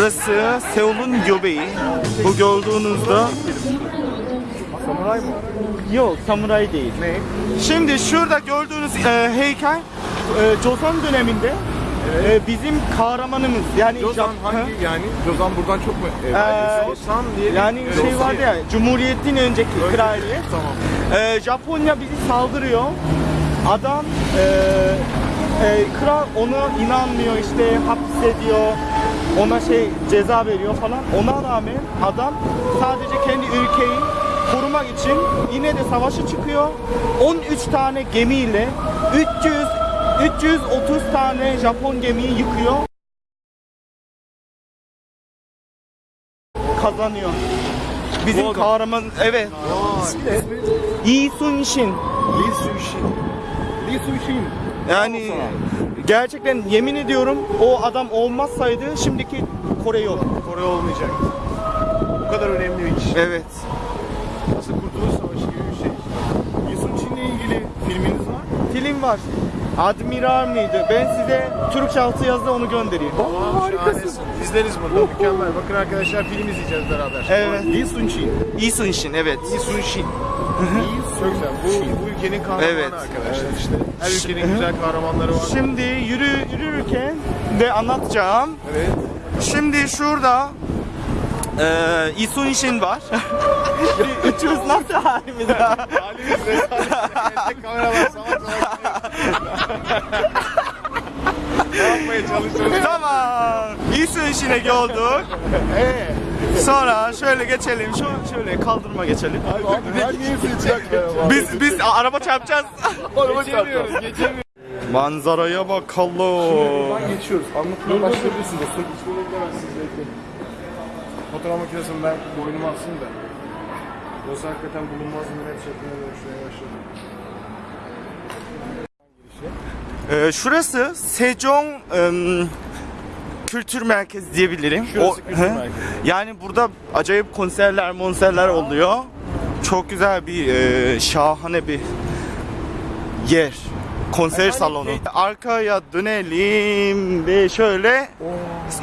Burası Seul'un göbeği. Bu gördüğünüzde Samuray mı? yok samuray değil. Ne? Şimdi şurada gördüğünüz e, heykel e, Joseon döneminde e, bizim kahramanımız yani Jozan Jap- hangi yani? Jozan buradan çok mu? Ee, Ee, Jozan diye bir- yani şey Jozan vardı ya Cumhuriyet'in önceki Öyle- kraliyet. Tamam. E, Japonya bizi saldırıyor. Adam e, e, kral ona inanmıyor işte hapsediyor. Ona şey ceza veriyor falan. Ona rağmen adam sadece kendi ülkeyi korumak için yine de savaşa çıkıyor. 13 tane gemiyle 300 330 tane Japon gemiyi yıkıyor. Kazanıyor. Bizim adam. kahraman evet. İsmi ne? Yi Sun Shin. Lee Suishin. Lee Suishin. Yani gerçekten yemin ediyorum o adam olmazsaydı şimdiki Kore yok. Kore olmayacak. Bu kadar önemli bir kişi. Evet. Nasıl Kurtuluş Savaşı gibi bir şey. Lee Suishin'le ilgili filminiz var mı? Film var. Admiral mıydı? Ben size Türkçe altı yazdı onu göndereyim. Harikasın. İzleriz burada. Mükemmel. Bakın arkadaşlar film izleyeceğiz beraber. Evet. Lee Suishin. Yi Sun Shin evet. Lee Suishin. Çok güzel. Bu, bu ülkenin kahramanı Evet. arkadaşlar işte. Her ülkenin güzel kahramanları var. Şimdi yürü yürürken de anlatacağım. Evet. Şimdi şurada eee Yi Sun Shin var. 300 nasıl halimiz ya? Halimiz rezalet. Salak salak gidiyor. Ne yapmaya çalışıyorsun? Tamam. Yi Sun Shin'e gördük. Eee? Sonra şöyle geçelim. Şu şöyle kaldırma geçelim. Biz biz araba çarpacağız. Geçemiyoruz, geçemiyoruz. Manzaraya bakalım. Buradan geçiyoruz. Anlatmaya başlayabilirsin dostum. Fotoğraf makinesini ben boynuma alsın da. Yoksa hakikaten bulunmaz millet şekline dönüşmeye başladı. Ee, şurası Sejong em, Kültür Merkezi diyebilirim. Şurası kültür hı. merkezi. Yani burada acayip konserler, monserler oluyor. Çok güzel bir e, şahane bir yer. Konser Yani salonu. şey- Arkaya dönelim ve şöyle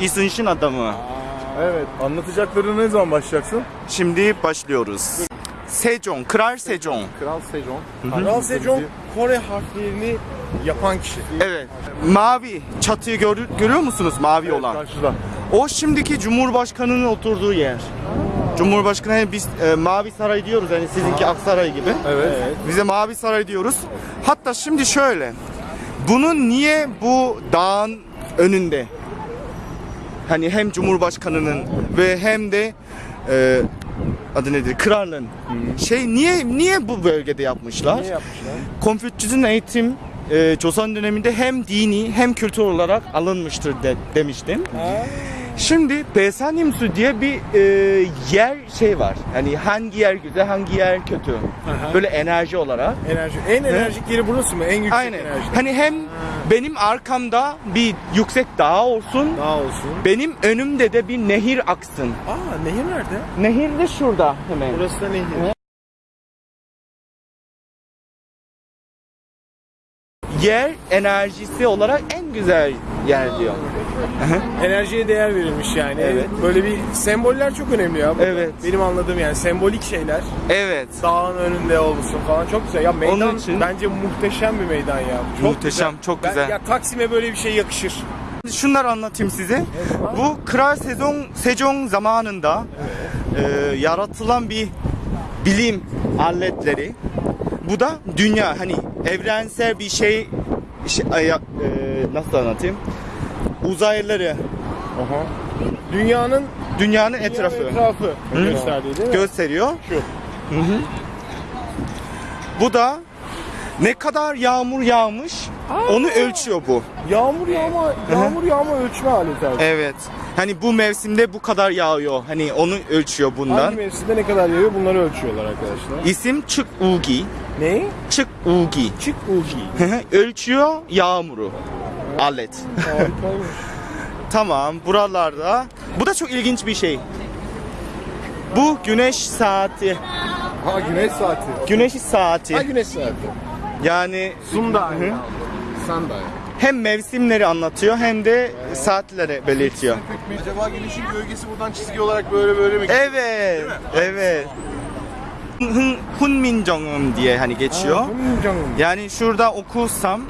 İsınş'ın adamı. Evet. Anlatacaklarına ne zaman başlayacaksın? Şimdi başlıyoruz. Sejong, Kral Sejong. Kral Sejong. Kral Sejong Kore harflerini yapan kişi. Evet. Mavi çatıyı gör- görüyor musunuz? Mavi olan. Karşıda. O şimdiki Cumhurbaşkanı'nın oturduğu yer. Cumhurbaşkanı hani biz e, Mavi Saray diyoruz hani sizinki Aksaray gibi. Evet. Bize Mavi Saray diyoruz. Hatta şimdi şöyle. Bunun niye bu dağın önünde? Hani hem Cumhurbaşkanı'nın ve hem de e, adı nedir? Kralın. Şey niye niye bu bölgede yapmışlar? Ne yapmışlar? Konfüçyüs'ün eğitim e, Joseon döneminde hem dini hem kültür olarak alınmıştır de, demiştim. Şimdi Besanimsu diye bir e, yer şey var. Hani hangi yer güzel, hangi yer kötü. Böyle enerji olarak. Enerji. En enerjik yeri burası mı? En yüksek Aynen. enerji. Hani hem benim arkamda bir yüksek dağ olsun, Daha olsun. benim önümde de bir nehir aksın. Aa nehir nerede? Nehir de şurada hemen. Burası da nehir. Yer enerjisi olarak en güzel yer diyor. Enerjiye değer verilmiş yani. Evet. Böyle bir semboller çok önemli ya. burada. Evet. Benim anladığım yani sembolik şeyler. Evet. Dağın önünde olsun falan çok güzel. Ya meydan Onun için- bence muhteşem bir meydan ya. Çok Muhteşem, çok Ben- güzel. ya Taksim'e böyle bir şey yakışır. Şunları anlatayım size. Bu Kral Sejong, Sejong zamanında e, yaratılan bir bilim aletleri. Bu da dünya hani evrensel bir şey, şey ay- e, nasıl anlatayım? Uzaylıları Aha. Dünyanın dünyanın etrafı etrafı gösterdiği değil mi? gösteriyor. Şu. Bu da ne kadar yağmur yağmış onu ölçüyor bu. Yağmur yağma, yağmur yağma ölçme aleti. Evet. Hani bu mevsimde bu kadar yağıyor. Hani onu ölçüyor bundan. Hangi mevsimde ne kadar yağıyor bunları ölçüyorlar arkadaşlar. İsim Çık Ugi. Ne? Çık Ugi. Çık ugi. Ölçüyor yağmuru. Alet. Tamam buralarda. Bu da çok ilginç bir şey. Bu güneş saati. Ha güneş saati. Güneş Ha saati. güneş saati. Yani Sunda. Sanda. Hem mevsimleri anlatıyor hem de saatleri belirtiyor. Acaba gelişin gölgesi buradan çizgi olarak böyle böyle mi? Evet, evet. Hun, Hunminjeongeum diye hani geçiyor. Yani şurada okusam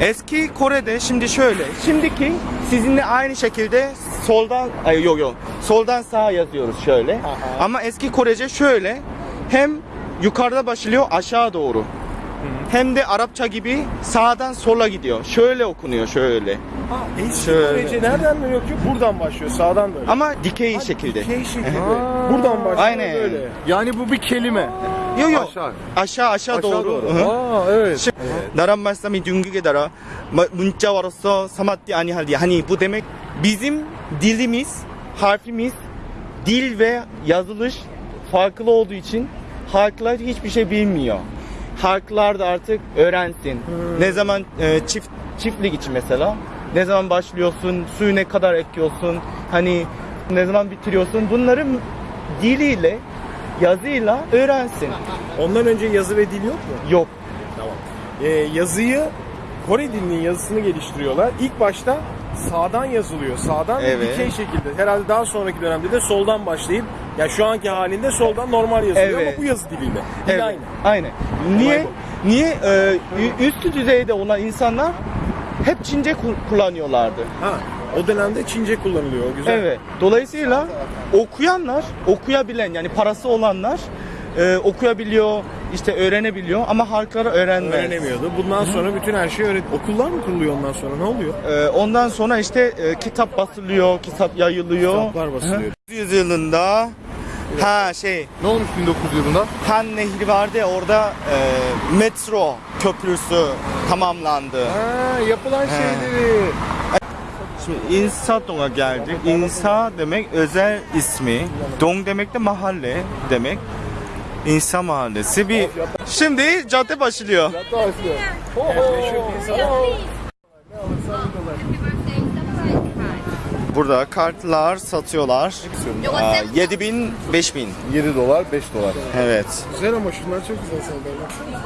eski Kore'de şimdi şöyle. Şimdiki sizinle aynı şekilde soldan ay yok yok. Soldan sağa yazıyoruz şöyle. Ama eski Korece şöyle. Hem yukarıda başlıyor aşağı doğru Hem de Arapça gibi sağdan sola gidiyor. Şöyle okunuyor şöyle. Ha, eski Şöyle. Korece nereden dönüyor ki? Buradan başlıyor, sağdan dönüyor. Ama dikey şekilde. Dikey şekilde. Buradan başlıyor Aynen. böyle. Yani bu bir kelime. Yok yok. Aşağı. Aşağı aşağı, doğru. Hı hı. Aa evet. 시- 나란 말씀이 둥기게 달아 마- 문자와로서 사마띠 아니할리 hani bu demek bizim dilimiz harfimiz dil ve yazılış farklı olduğu için halklar hiçbir şey bilmiyor. Halklar da artık öğrensin. Ne zaman e, çift çiftlik için mesela ne zaman başlıyorsun, suyu ne kadar ekiyorsun, hani ne zaman bitiriyorsun bunları diliyle yazıyla öğrensin. Ondan önce yazı ve dil yok mu? Yok. Ee, yazıyı Kore dilinin yazısını geliştiriyorlar. İlk başta sağdan yazılıyor. Sağdan ve Evet. dikey şekilde. Herhalde daha sonraki dönemde de soldan başlayıp ya şu anki halinde soldan normal yazılıyor Evet. ama bu yazı diliyle. Dil Evet, aynı. Aynen. Niye? Niye e, ü- üst düzeyde olan insanlar hep Çince ku- kullanıyorlardı. Ha, o dönemde Çince kullanılıyor. O güzel. Evet. Dolayısıyla okuyanlar, okuyabilen yani parası olanlar e, okuyabiliyor, işte öğrenebiliyor ama halklara öğrenmez. Öğrenemiyordu. Bundan sonra bütün her şey öğret. Okullar mı kuruluyor ondan sonra? Ne oluyor? E, ondan sonra işte e, kitap basılıyor, kitap yayılıyor. Kitaplar basılıyor. Hı. Ha şey Ne olmuş 1900 yılında? Han Nehri vardı ya orada e, metro köprüsü tamamlandı. Ha, yapılan şeyleri. Şimdi İnsadoğ'a geldik. İnsa demek özel ismi. Dong demek de mahalle demek. İnsa mahallesi bir. Şimdi cadde başlıyor. Burada kartlar satıyorlar. Aa, 7000, 5000. 7 dolar 5 dolar. Evet. Güzel ama şunlar çok güzel sanırım. Baksana.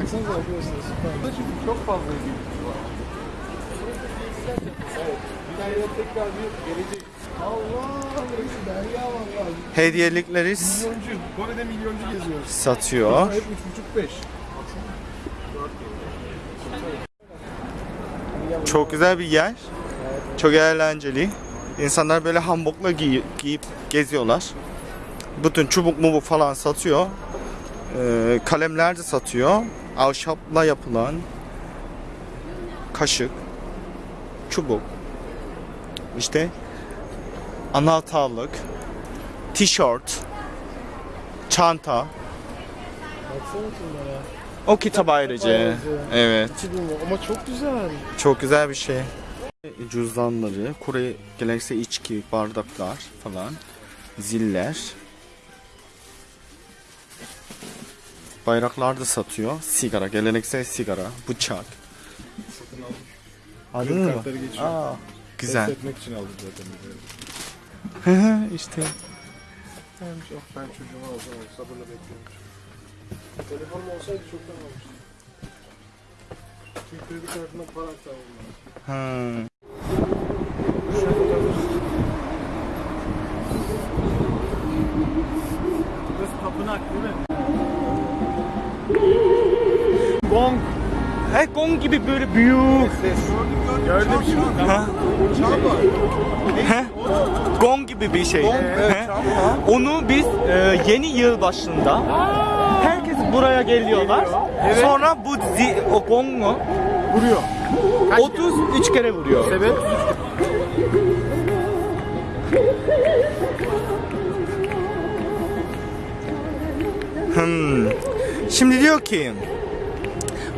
Baksanıza arkadaşlar süper. Çok fazla ilgili var. Evet. Bir tekrar bir gelecek. Hediyelikleri Milyoncu. Kore'de milyoncu geziyoruz. satıyor. Hep 3,5-5. Çok güzel bir yer. Çok eğlenceli. İnsanlar böyle hanbokla giy- giyip geziyorlar. Bütün çubuk mubuk falan satıyor. Ee, kalemler de satıyor. Ahşapla yapılan kaşık, çubuk, işte anahtarlık, tişört, çanta. O kitap ayrıca. Evet. Ama çok güzel. Çok güzel bir şey. Cüzdanları, Kore geleneksel içki, bardaklar falan, ziller. Bayraklar da satıyor. Sigara, geleneksel sigara, bıçak. Aldın mı? Kartları geçiyor. Aa, güzel. Test etmek için aldım zaten. işte. Ben, çok, ben çocuğumu alsam sabırla bekliyorum. Telefonum olsaydı çoktan almıştım. Çünkü kredi kartına para aktarmam lazım. Ha. Burası tapınak değil mi? Gong. He, gong gibi böyle büyük. Gördüm şimdi. Ha? He? Gong gibi bir şey. He? Onu biz e, yeni yıl başında herkes buraya geliyorlar. Sonra bu zi, o gongu Vuruyor. 33 kere vuruyor. Sebep? Hmm. Şimdi diyor ki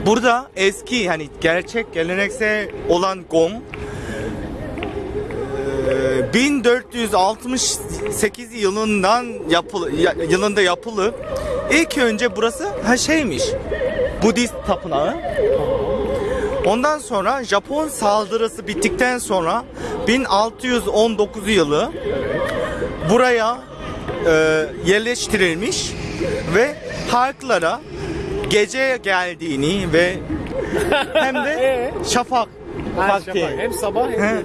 burada eski hani gerçek geleneksel olan e, 1468 yılından yapılı ya- yılında yapılı. İlk önce burası ha şeymiş. Budist tapınağı. Ondan sonra Japon saldırısı bittikten sonra 1619 yılı buraya e, yerleştirilmiş ve halklara gece geldiğini ve hem de şafak vakti. Hem sabah hem He.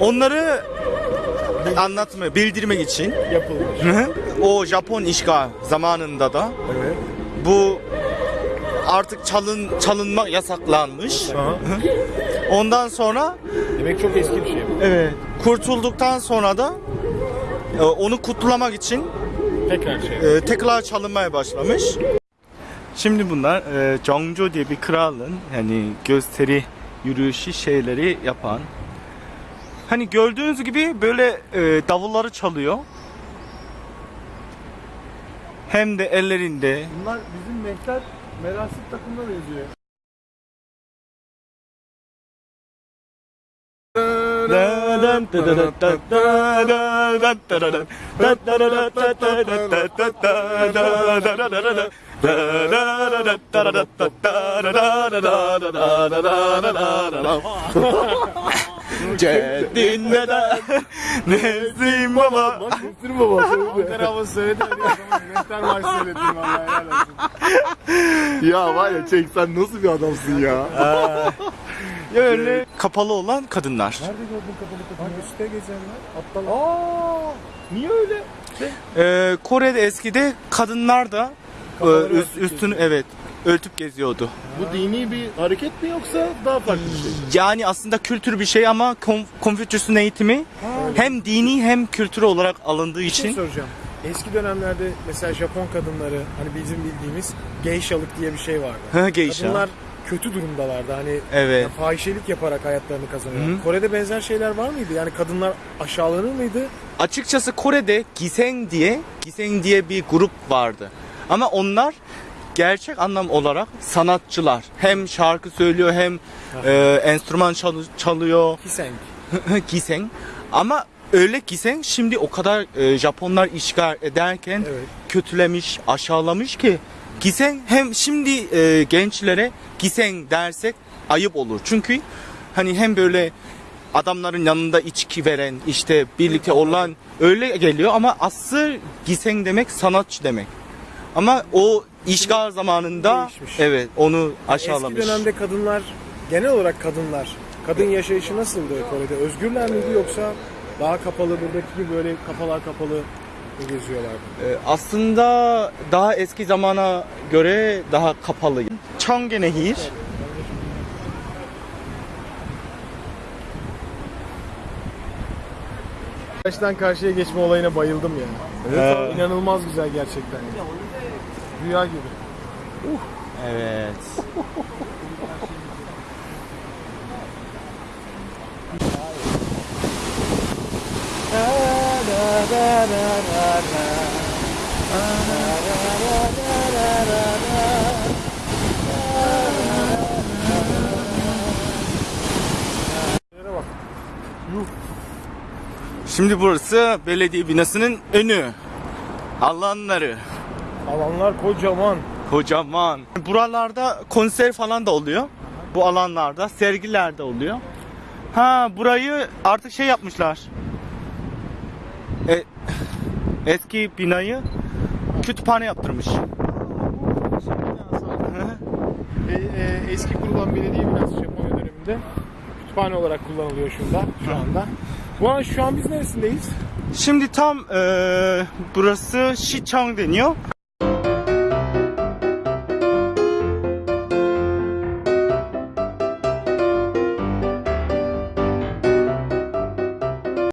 Onları anlatmaya, bildirmek için yapılmış. Hı hı. o Japon işgal zamanında da Evet. bu artık çalın çalınmak yasaklanmış. Ondan sonra Demek çok eski bir şey bu. evet kurtulduktan sonra da e, onu kutlamak için Tekrar şey. e, tekrar çalınmaya başlamış. Şimdi bunlar e, Jongjo diye bir kralın yani gösteri yürüyüşü şeyleri yapan. Hani gördüğünüz gibi böyle e, davulları çalıyor. Hem de ellerinde. Bunlar bizim mehter merasim takımına benziyor. Ceddin neden Nezim baba Müslüm baba. Ankara havası söyledi. Mehter marşı söyledin vallahi. Ya var ya çek sen nasıl bir adamsın ya? Böyle kapalı olan kadınlar Nerede gördün kapalı kapıyı? Bak üstte gezenler. Aptal. Aa, niye öyle? Ee, Kore'de eskide kadınlar da e, üst, üstünü evet örtüp geziyordu. Bu dini bir hareket mi yoksa daha farklı bir şey? Yani aslında kültür bir şey ama Konf- Konfüçyüs'ün eğitimi hem dini hem kültür olarak alındığı Bir şey için soracağım. Eski dönemlerde mesela Japon kadınları hani bizim bildiğimiz geishalık diye bir şey vardı. Hı, geisha. Kadınlar kötü durumdalardı. Hani Evet. yani fahişelik yaparak hayatlarını kazanıyorlar. Kore'de benzer şeyler var mıydı? Yani kadınlar aşağılanır mıydı? açıkçası Kore'de Giseng diye Giseng diye bir grup vardı. Ama onlar gerçek anlam olarak sanatçılar. Hem şarkı söylüyor hem e, enstrüman çalı- çalıyor. Kiseng. Giseng. Ama öyle Giseng şimdi o kadar e, Japonlar işgal ederken Evet. kötülemiş, aşağılamış ki Giseng hem şimdi e, gençlere Giseng dersek ayıp olur. Çünkü hani hem böyle adamların yanında içki veren, işte birlikte olan öyle geliyor ama asıl Giseng demek sanatçı demek. Ama o işgal zamanında Değişmiş. evet onu aşağılamış. Eski dönemde kadınlar, genel olarak kadınlar, kadın yaşayışı nasıldı Kore'de? Özgürler miydi yoksa daha kapalı, buradaki gibi böyle kafalar kapalı geziyorlardı? Ee, aslında daha eski zamana göre daha kapalı. Çangenehir. Karşıdan karşıya geçme olayına bayıldım ya. Evet. İnanılmaz güzel gerçekten. Rüya gibi. Evet. Şimdi burası belediye binasının önü. Alanları. Alanlar kocaman. Kocaman. Buralarda konser falan da oluyor. Bu alanlarda sergiler de oluyor. Ha burayı artık şey yapmışlar. Eski binayı kütüphane yaptırmış. E, e, eski kurulan belediye binası Japonya döneminde kütüphane olarak kullanılıyor şurada, şu anda. Bu an şu an biz neresindeyiz? Şimdi tam e, burası Sicheong deniyor.